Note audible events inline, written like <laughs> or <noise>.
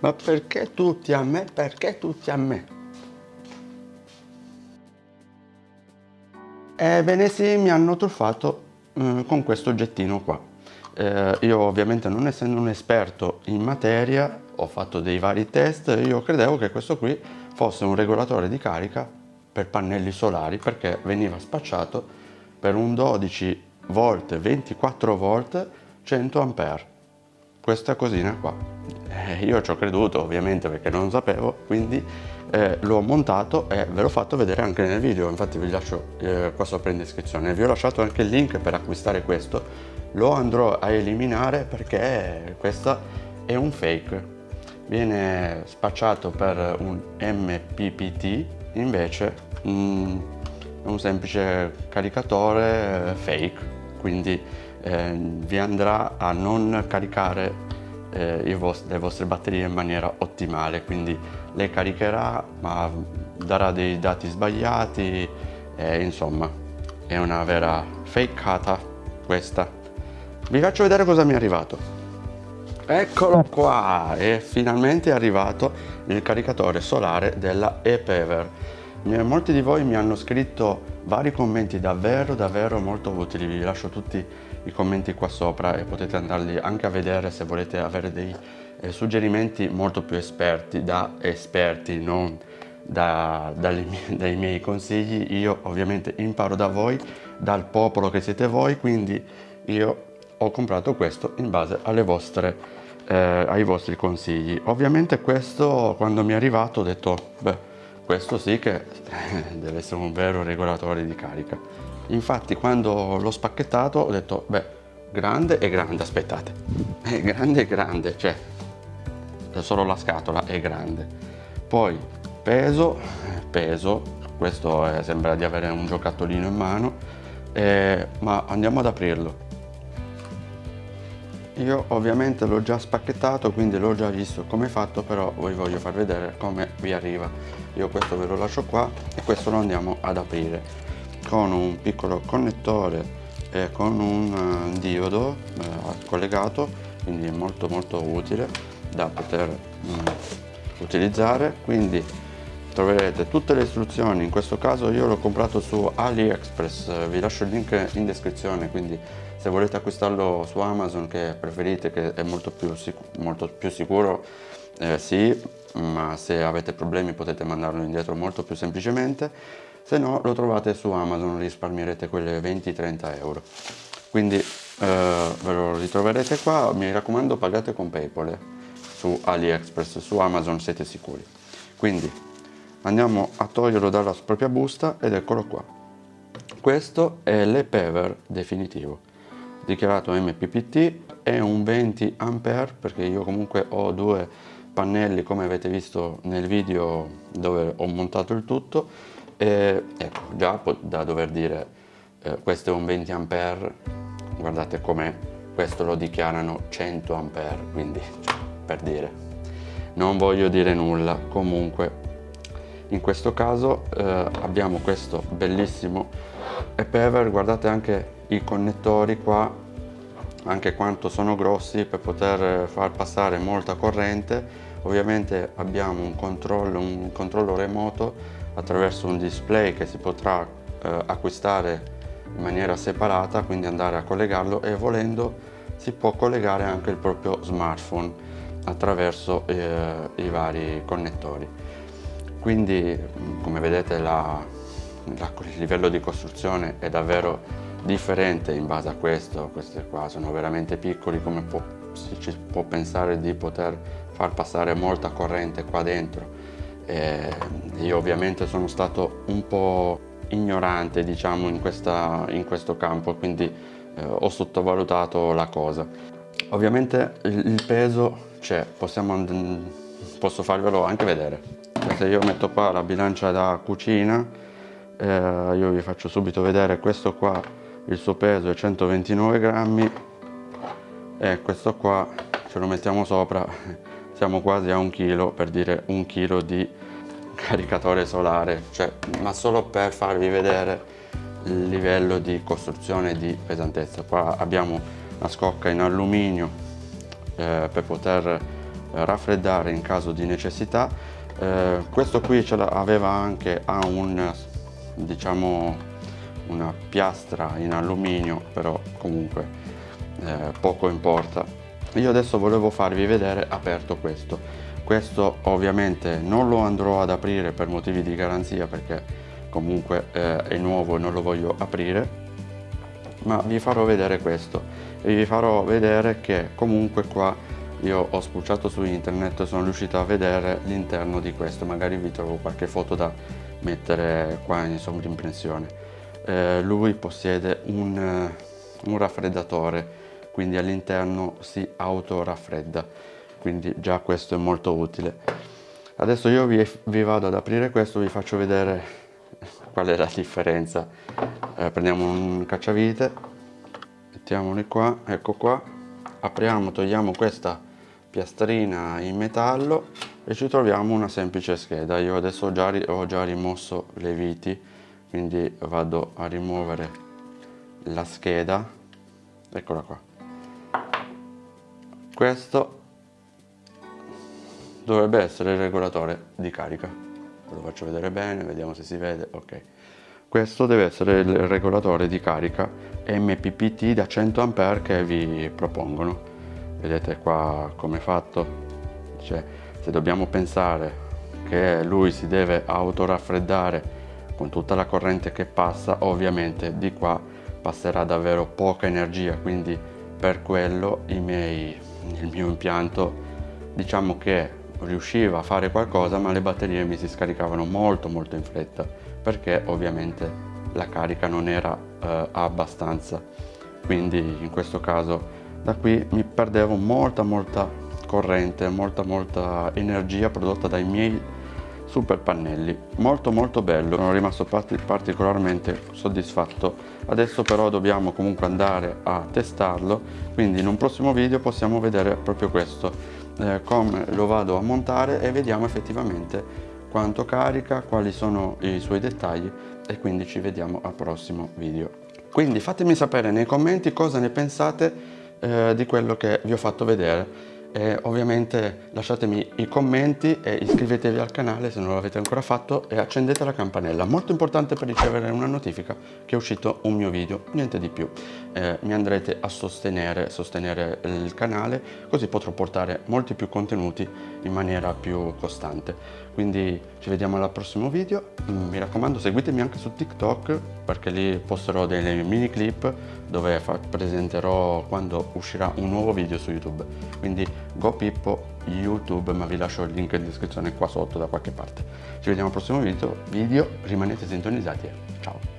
Ma perché tutti a me? Perché tutti a me? Ebbene sì, mi hanno truffato eh, con questo oggettino qua. Eh, io ovviamente non essendo un esperto in materia ho fatto dei vari test io credevo che questo qui fosse un regolatore di carica per pannelli solari perché veniva spacciato per un 12 volt 24 volt 100 ampere questa cosina qua. Eh, io ci ho creduto ovviamente perché non sapevo quindi eh, l'ho montato e ve l'ho fatto vedere anche nel video. Infatti vi lascio eh, qua sopra in descrizione. Vi ho lasciato anche il link per acquistare questo. Lo andrò a eliminare perché questo è un fake. Viene spacciato per un MPPT invece mm, è un semplice caricatore eh, fake. Quindi eh, vi andrà a non caricare eh, vostri, le vostre batterie in maniera ottimale quindi le caricherà ma darà dei dati sbagliati e insomma è una vera fakeata questa vi faccio vedere cosa mi è arrivato Eccolo qua, è finalmente arrivato il caricatore solare della ePever. Molti di voi mi hanno scritto vari commenti davvero davvero molto utili, vi lascio tutti i commenti qua sopra e potete andarli anche a vedere se volete avere dei eh, suggerimenti molto più esperti, da esperti, non da, dalle, <laughs> dai miei consigli. Io ovviamente imparo da voi, dal popolo che siete voi, quindi io ho comprato questo in base alle vostre eh, ai vostri consigli. Ovviamente questo quando mi è arrivato ho detto, beh, questo sì che <laughs> deve essere un vero regolatore di carica. Infatti quando l'ho spacchettato ho detto, beh, grande e grande, aspettate, è <laughs> grande e grande, cioè solo la scatola è grande. Poi peso, peso, questo è, sembra di avere un giocattolino in mano, eh, ma andiamo ad aprirlo io ovviamente l'ho già spacchettato quindi l'ho già visto come è fatto però vi voglio far vedere come vi arriva. Io questo ve lo lascio qua e questo lo andiamo ad aprire. Con un piccolo connettore e con un eh, diodo eh, collegato quindi è molto molto utile da poter mm, utilizzare. Quindi troverete tutte le istruzioni. In questo caso io l'ho comprato su AliExpress vi lascio il link in descrizione quindi se volete acquistarlo su Amazon che preferite che è molto più, molto più sicuro eh, sì ma se avete problemi potete mandarlo indietro molto più semplicemente. Se no lo trovate su Amazon risparmierete quelle 20-30 euro. Quindi eh, ve lo ritroverete qua. Mi raccomando pagate con Paypal su AliExpress su Amazon siete sicuri. Quindi andiamo a toglierlo dalla propria busta ed eccolo qua. Questo è l'e-Pever definitivo dichiarato MPPT è un 20 A perché io comunque ho due pannelli come avete visto nel video dove ho montato il tutto. E ecco già da dover dire eh, questo è un 20 A guardate com'è questo lo dichiarano 100 A quindi per dire. Non voglio dire nulla. Comunque in questo caso eh, abbiamo questo bellissimo e-Pever guardate anche i connettori qua anche quanto sono grossi per poter far passare molta corrente. Ovviamente abbiamo un controllo, un controllo remoto attraverso un display che si potrà eh, acquistare in maniera separata quindi andare a collegarlo e volendo si può collegare anche il proprio smartphone attraverso eh, i vari connettori. Quindi come vedete la, il livello di costruzione è davvero differente in base a questo, questi qua sono veramente piccoli come può, si può pensare di poter far passare molta corrente qua dentro. E io ovviamente sono stato un po' ignorante diciamo in, questa, in questo campo quindi eh, ho sottovalutato la cosa. Ovviamente il, peso c'è posso farvelo anche vedere. Se io metto qua la bilancia da cucina eh, io vi faccio subito vedere questo qua il suo peso è 129 grammi. E questo qua ce lo mettiamo sopra siamo quasi a un chilo per dire un chilo di caricatore solare. Cioè, ma solo per farvi vedere il livello di costruzione di pesantezza. Qua abbiamo una scocca in alluminio eh, per poter raffreddare in caso di necessità. Eh, questo qui ce l'aveva anche a un diciamo una piastra in alluminio però comunque eh, poco importa. Io adesso volevo farvi vedere aperto questo. Questo ovviamente non lo andrò ad aprire per motivi di garanzia perché comunque eh, è nuovo e non lo voglio aprire ma vi farò vedere questo. E vi farò vedere che comunque qua io ho spulciato su internet e sono riuscito a vedere l'interno di questo. Magari vi trovo qualche foto da mettere qua in sovrimpressione eh, lui possiede un, un raffreddatore quindi all'interno si autoraffredda quindi già questo è molto utile. Adesso io vi, vi vado ad aprire questo vi faccio vedere qual è la differenza. Eh, prendiamo un cacciavite mettiamoli qua ecco qua. Apriamo togliamo questa piastrina in metallo e ci troviamo una semplice scheda. Io adesso già, ho già rimosso le viti quindi vado a rimuovere la scheda. Eccola qua. Questo dovrebbe essere il regolatore di carica. Ve lo faccio vedere bene vediamo se si vede. Ok. Questo deve essere il regolatore di carica MPPT da 100 A che vi propongono. Vedete qua come è fatto? Cioè se dobbiamo pensare che lui si deve autoraffreddare con tutta la corrente che passa ovviamente di qua passerà davvero poca energia. Quindi per quello miei, il mio impianto diciamo che riusciva a fare qualcosa ma le batterie mi si scaricavano molto molto in fretta perché ovviamente la carica non era eh, abbastanza. Quindi in questo caso da qui mi perdevo molta molta corrente molta molta energia prodotta dai miei super pannelli. Molto molto bello sono rimasto particolarmente soddisfatto. Adesso però dobbiamo comunque andare a testarlo quindi in un prossimo video possiamo vedere proprio questo eh, come lo vado a montare e vediamo effettivamente quanto carica, quali sono i suoi dettagli e quindi ci vediamo al prossimo video. Quindi fatemi sapere nei commenti cosa ne pensate eh, di quello che vi ho fatto vedere e ovviamente lasciatemi i commenti e iscrivetevi al canale se non l'avete ancora fatto e accendete la campanella. Molto importante per ricevere una notifica che è uscito un mio video niente di più. Eh, mi andrete a sostenere sostenere il canale così potrò portare molti più contenuti in maniera più costante quindi ci vediamo al prossimo video. Mm, mi raccomando seguitemi anche su tiktok perché lì posterò delle mini clip dove presenterò quando uscirà un nuovo video su youtube. Quindi go pippo youtube ma vi lascio il link in descrizione qua sotto da qualche parte. Ci vediamo al prossimo video, video rimanete sintonizzati. Ciao